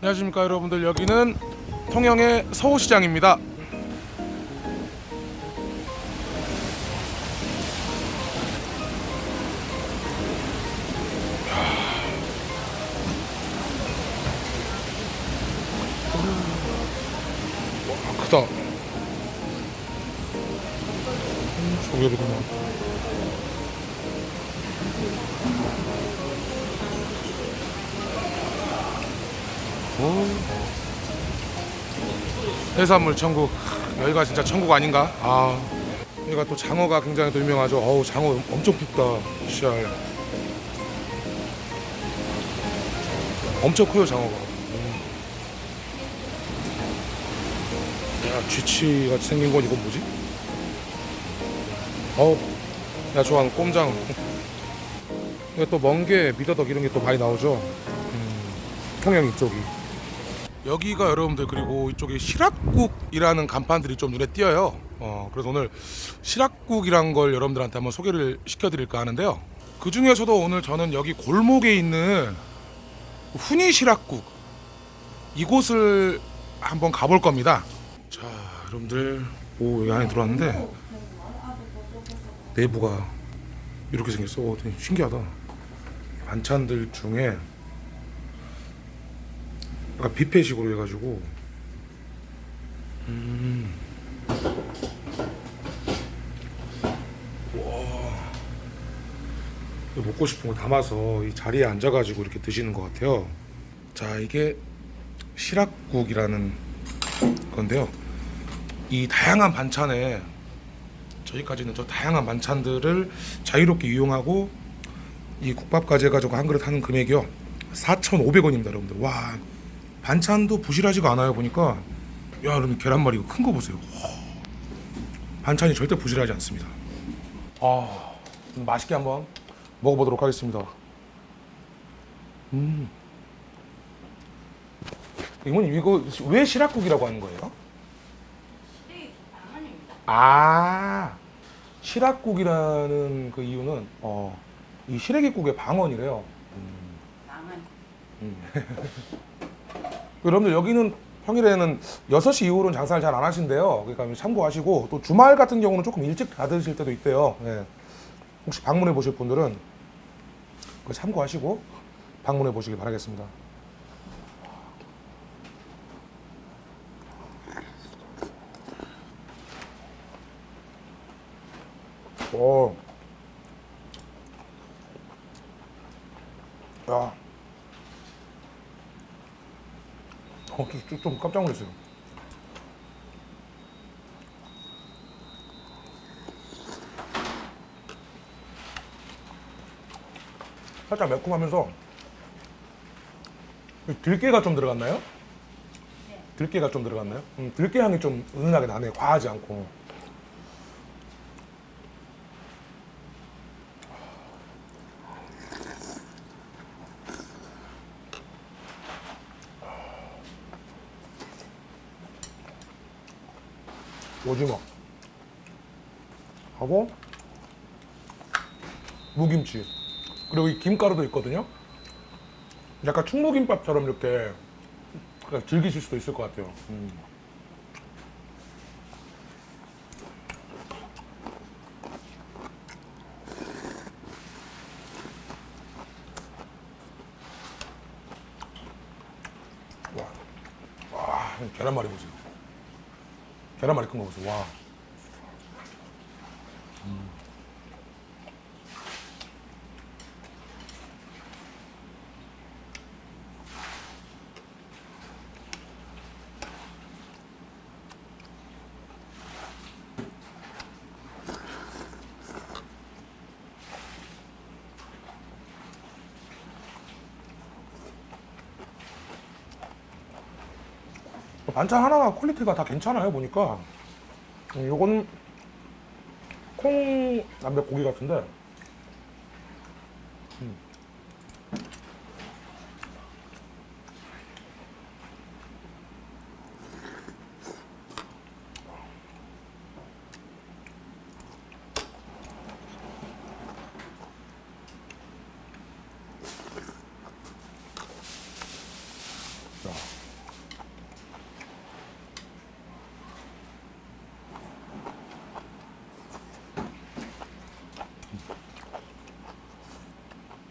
안녕하십니까 여러분들. 여기는 통영의 서호시장입니다. 와 크다. 음, 조개구나 해산물 천국 여기가 진짜 천국 아닌가? 아 여기가 또 장어가 굉장히 또 유명하죠. 어우 장어 엄청 굵다. 씨알 엄청 커요 장어가. 음. 야 쥐치 같이 생긴 건 이건 뭐지? 어우 야 좋아하는 꼼장. 이거 또 멍게 미더덕 이런 게 또 많이 나오죠. 음, 통영 이쪽이. 여기가 여러분들 그리고 이쪽에 시락국이라는 간판들이 좀 눈에 띄어요. 어, 그래서 오늘 시락국이란 걸 여러분들한테 한번 소개를 시켜드릴까 하는데요. 그 중에서도 오늘 저는 여기 골목에 있는 훈이 시락국 이곳을 한번 가볼 겁니다. 자, 여러분들 오 여기 안에 들어왔는데 내부가 이렇게 생겼어. 오, 되게 신기하다. 반찬들 중에 약간 뷔페식으로 해가지고. 음. 와. 먹고 싶은 거 담아서 이 자리에 앉아가지고 이렇게 드시는 것 같아요. 자 이게 시락국이라는 건데요. 이 다양한 반찬에 저희까지는 저 다양한 반찬들을 자유롭게 이용하고 이 국밥까지 해가지고 한 그릇 하는 금액이요. 4,500원입니다 여러분들. 와 반찬도 부실하지가 않아요. 보니까 야 여러분 계란말이 이거 큰거 보세요. 와, 반찬이 절대 부실하지 않습니다. 아 맛있게 한번 먹어보도록 하겠습니다. 음. 이모님 이거 왜 시락국이라고 하는 거예요? 아 시락국이라는 그 이유는 어, 이 시래기국의 방언이래요. 망한 여러분들 여기는 평일에는 6시 이후로는 장사를 잘 안 하신대요. 그러니까 참고하시고 또 주말 같은 경우는 조금 일찍 닫으실 때도 있대요. 예. 혹시 방문해 보실 분들은 참고하시고 방문해 보시기 바라겠습니다. 오. 야. 어, 좀, 좀 깜짝 놀랐어요. 살짝 매콤하면서 이 들깨가 좀 들어갔나요? 들깨가 좀 들어갔나요? 음, 들깨 향이 좀 은은하게 나네요. 과하지 않고. 오징어. 하고 무김치. 그리고 이 김가루도 있거든요. 약간 충무김밥처럼 이렇게 그냥 즐기실 수도 있을 것 같아요. 음. 와, 와 계란말이 보세요 계란 말이 큰거 보세요. 와. 반찬 하나가 퀄리티가 다 괜찮아요 보니까. 음, 요건 콩 남백 고기 같은데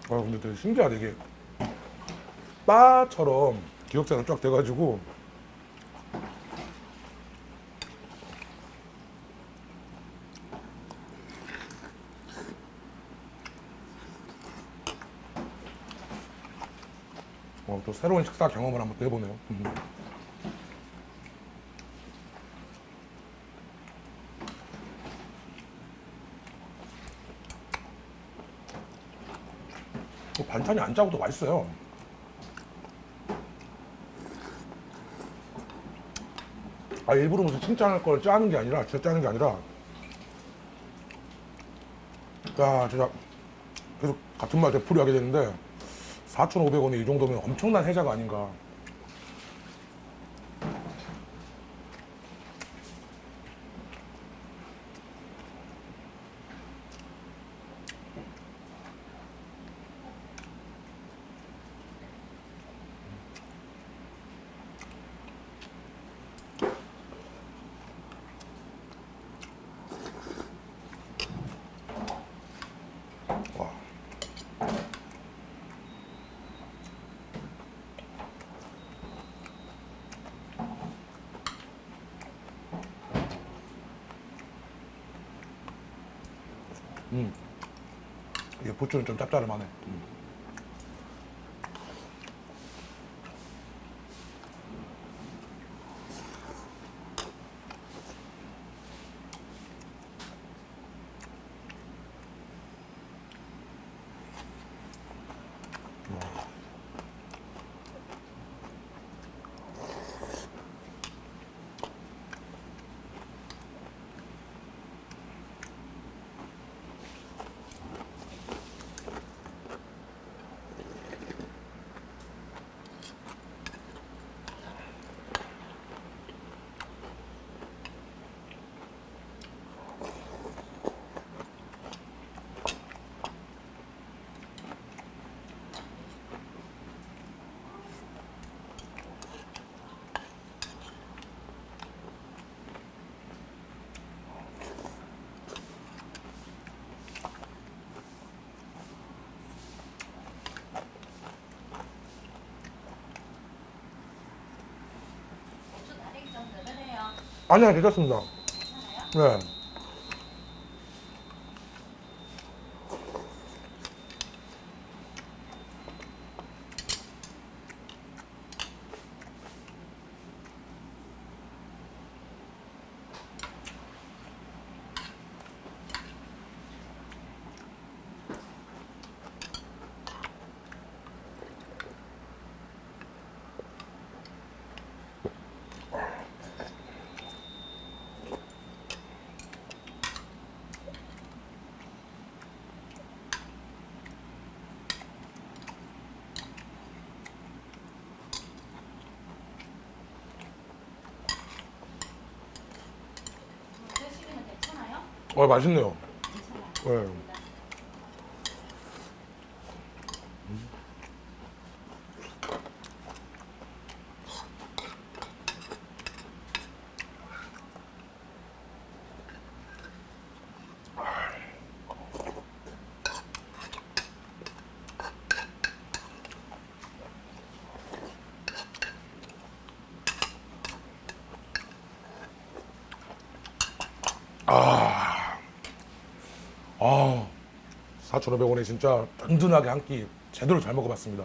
아 근데 되게 신기하다 이게 바처럼 기억자가 쫙 돼가지고 어, 또 새로운 식사 경험을 한번 또 해보네요. 반찬이 안 짜고도 맛있어요. 아 일부러 무슨 칭찬할 걸 짜는 게 아니라 진짜 짜는 게 아니라 야 진짜 계속 같은 말 되풀이 하게 되는데 4,500원에 이 정도면 엄청난 혜자가 아닌가 와. 음. 이게 부추는 좀 짭짤하네. 음. 아니야 괜찮습니다. 네. 어 맛있네요. 괜찮 아, 4,500원에 진짜 든든하게 한 끼 제대로 잘 먹어봤습니다.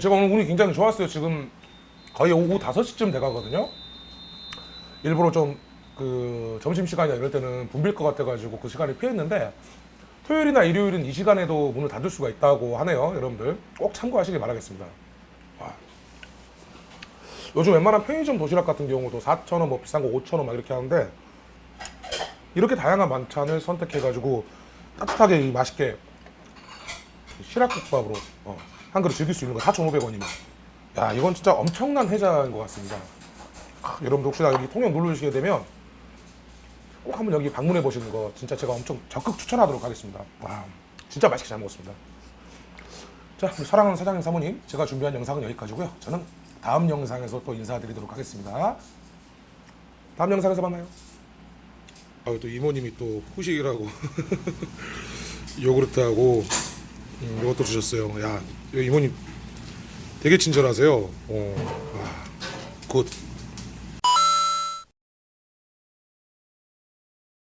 제가 오늘 운이 굉장히 좋았어요. 지금 거의 오후 5시쯤 돼가거든요. 일부러 좀 그 점심시간이나 이럴 때는 붐빌 것 같아가지고 그 시간을 피했는데 토요일이나 일요일은 이 시간에도 문을 닫을 수가 있다고 하네요. 여러분들 꼭 참고하시길 바라겠습니다. 와. 요즘 웬만한 편의점 도시락 같은 경우도 4,000원, 뭐 비싼 거 5,000원 막 이렇게 하는데 이렇게 다양한 반찬을 선택해가지고 따뜻하게 이 맛있게 시락국밥으로 어, 한 그릇 즐길 수 있는 거 4,500원이면. 야 이건 진짜 엄청난 혜자인 것 같습니다. 아, 여러분들 혹시나 여기 통영 누르시게 되면 꼭 한번 여기 방문해 보시는 거 진짜 제가 엄청 적극 추천하도록 하겠습니다. 와 진짜 맛있게 잘 먹었습니다. 자 우리 사랑하는 사장님 사모님 제가 준비한 영상은 여기까지고요. 저는 다음 영상에서 또 인사드리도록 하겠습니다. 다음 영상에서 만나요 아, 또 이모님이 또 후식이라고 요구르트하고 음, 이것도 주셨어요. 야, 이 이모님 되게 친절하세요. 어, 와, good.